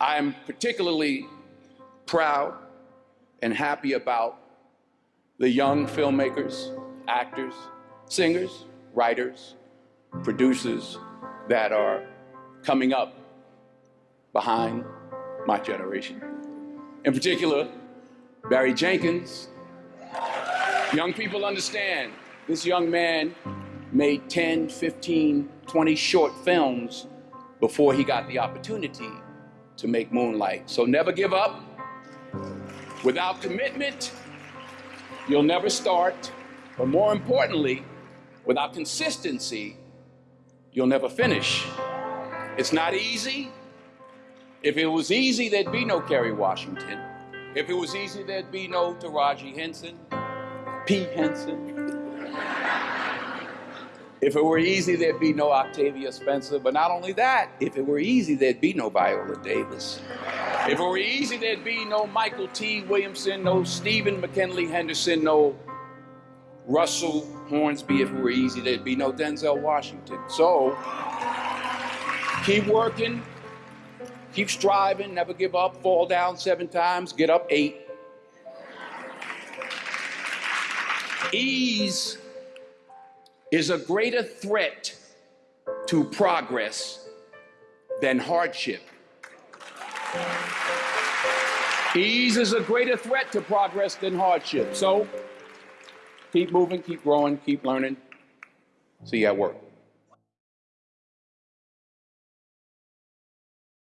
I'm particularly proud and happy about the young filmmakers, actors, singers, writers, producers that are coming up behind my generation. In particular, Barry Jenkins, Young people understand this young man made 10, 15, 20 short films before he got the opportunity to make Moonlight. So never give up. Without commitment, you'll never start. But more importantly, without consistency, you'll never finish. It's not easy. If it was easy, there'd be no Kerry Washington. If it was easy, there'd be no Taraji Henson, P. Henson. If it were easy, there'd be no Octavia Spencer. But not only that, if it were easy, there'd be no Viola Davis. If it were easy, there'd be no Mykelti Williamson, no Stephen McKinley Henderson, no Russell Hornsby. If it were easy, there'd be no Denzel Washington. So keep working, keep striving, never give up, fall down seven times, get up eight. Ease is a greater threat to progress than hardship. Ease is a greater threat to progress than hardship. So keep moving, keep growing, keep learning. See you at work.